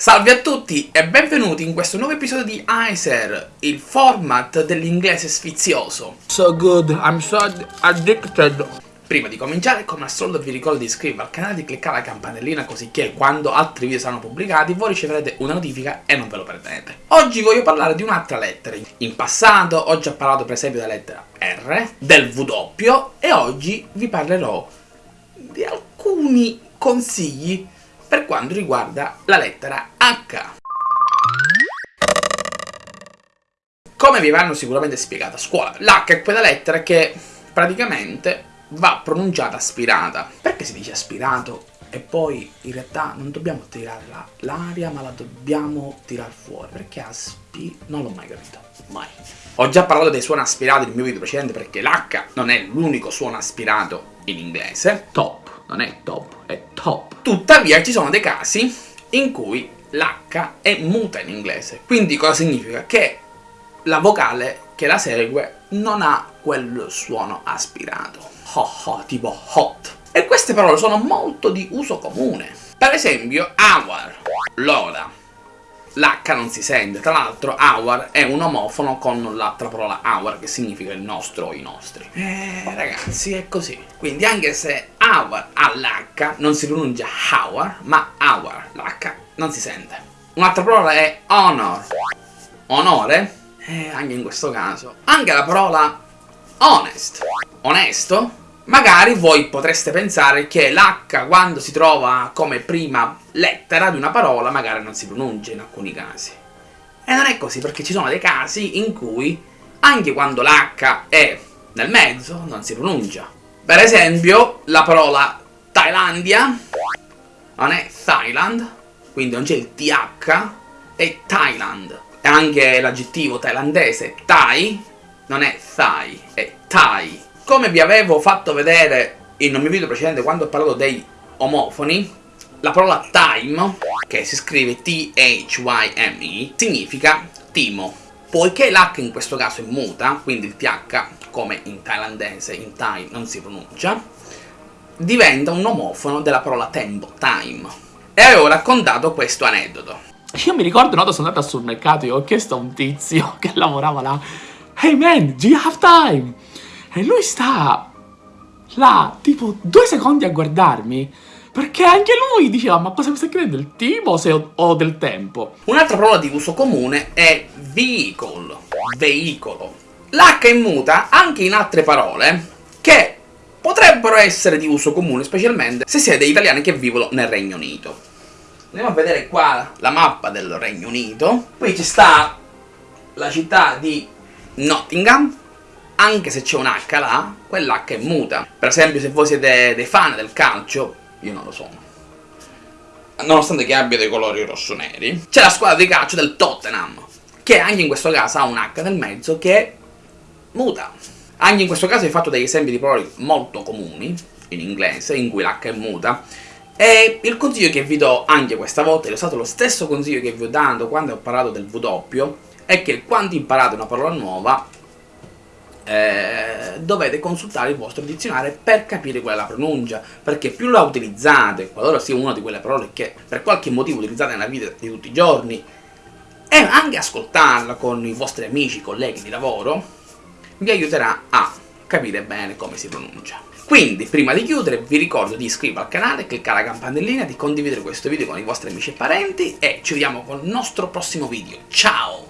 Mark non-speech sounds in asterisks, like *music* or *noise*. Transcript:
Salve a tutti e benvenuti in questo nuovo episodio di ICER, il format dell'inglese sfizioso. So good, I'm so addicted. Prima di cominciare, come al solito vi ricordo di iscrivervi al canale e di cliccare la campanellina così che quando altri video saranno pubblicati voi riceverete una notifica e non ve lo perdete. Oggi voglio parlare di un'altra lettera. In passato ho già parlato per esempio della lettera R, del W e oggi vi parlerò di alcuni consigli per quanto riguarda la lettera H. Come vi avranno sicuramente spiegato a scuola, l'H è quella lettera che praticamente va pronunciata aspirata. Perché si dice aspirato e poi in realtà non dobbiamo tirare l'aria ma la dobbiamo tirare fuori? Perché aspi... non l'ho mai capito, mai. Ho già parlato dei suoni aspirati nel mio video precedente perché l'H non è l'unico suono aspirato in inglese. Top non è top, è top. Tuttavia ci sono dei casi in cui l'H è muta in inglese. Quindi cosa significa? Che la vocale che la segue non ha quel suono aspirato. Ho ho, tipo hot. E queste parole sono molto di uso comune. Per esempio, hour, l'ora, l'H non si sente, tra l'altro hour è un omofono con l'altra parola hour che significa il nostro o i nostri. Eh ragazzi è così. Quindi anche se hour ha l'H non si pronuncia hour ma hour, l'H non si sente. Un'altra parola è honor, onore, eh, anche in questo caso. Anche la parola honest, onesto, Magari voi potreste pensare che l'H quando si trova come prima lettera di una parola magari non si pronuncia in alcuni casi. E non è così perché ci sono dei casi in cui anche quando l'H è nel mezzo non si pronuncia. Per esempio la parola Thailandia non è Thailand, quindi non c'è il TH, è Thailand. E anche l'aggettivo thailandese Thai non è Thai, è Thai. Come vi avevo fatto vedere in un mio video precedente quando ho parlato dei omofoni, la parola time, che si scrive T-H-Y-M-E, significa timo. Poiché l'H in questo caso è muta, quindi il TH, come in thailandese, in Thai non si pronuncia, diventa un omofono della parola tempo, time. E avevo raccontato questo aneddoto. Io mi ricordo una volta sono andato sul mercato e ho chiesto a un tizio *laughs* che lavorava là Hey man, do you have time? E lui sta là, tipo, due secondi a guardarmi. Perché anche lui diceva, ma cosa mi stai chiedendo, del tipo o, o del tempo? Un'altra parola di uso comune è vehicle, veicolo. L'H è muta anche in altre parole che potrebbero essere di uso comune, specialmente se siete italiani che vivono nel Regno Unito. Andiamo a vedere qua la mappa del Regno Unito. Qui ci sta la città di Nottingham, anche se c'è un H là, quell'H è muta. Per esempio se voi siete dei fan del calcio, io non lo sono. Nonostante che abbia dei colori rosso-neri, c'è la squadra di calcio del Tottenham, che anche in questo caso ha un H nel mezzo che muta. Anche in questo caso ho fatto degli esempi di parole molto comuni, in inglese, in cui l'H è muta, e il consiglio che vi do anche questa volta, è stato lo stesso consiglio che vi ho dato quando ho parlato del W, è che quando imparate una parola nuova, eh, dovete consultare il vostro dizionario per capire qual è la pronuncia, perché più la utilizzate, qualora sia una di quelle parole che per qualche motivo utilizzate nella vita di tutti i giorni, e anche ascoltarla con i vostri amici, colleghi di lavoro, vi aiuterà a capire bene come si pronuncia. Quindi, prima di chiudere, vi ricordo di iscrivervi al canale, cliccare la campanellina, di condividere questo video con i vostri amici e parenti e ci vediamo con il nostro prossimo video. Ciao!